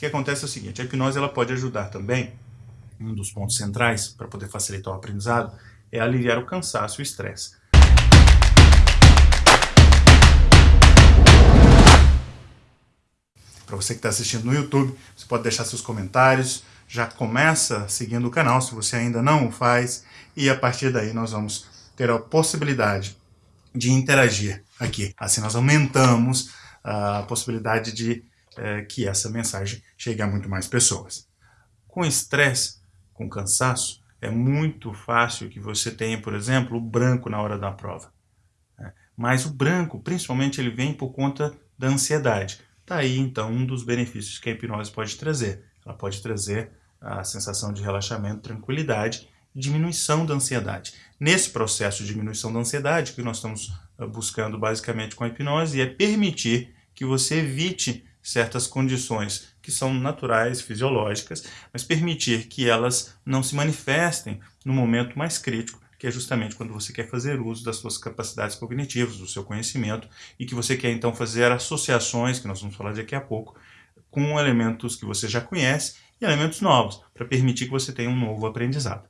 que acontece é o seguinte, a hipnose ela pode ajudar também, um dos pontos centrais para poder facilitar o aprendizado, é aliviar o cansaço e o estresse. Para você que está assistindo no YouTube, você pode deixar seus comentários, já começa seguindo o canal se você ainda não o faz, e a partir daí nós vamos ter a possibilidade de interagir aqui. Assim nós aumentamos a possibilidade de é, que essa mensagem chegue a muito mais pessoas. Com estresse, com cansaço, é muito fácil que você tenha, por exemplo, o branco na hora da prova. Né? Mas o branco, principalmente, ele vem por conta da ansiedade. Está aí, então, um dos benefícios que a hipnose pode trazer. Ela pode trazer a sensação de relaxamento, tranquilidade e diminuição da ansiedade. Nesse processo de diminuição da ansiedade, que nós estamos ah, buscando basicamente com a hipnose, é permitir que você evite certas condições que são naturais, fisiológicas, mas permitir que elas não se manifestem no momento mais crítico, que é justamente quando você quer fazer uso das suas capacidades cognitivas, do seu conhecimento, e que você quer então fazer associações, que nós vamos falar daqui a pouco, com elementos que você já conhece e elementos novos, para permitir que você tenha um novo aprendizado.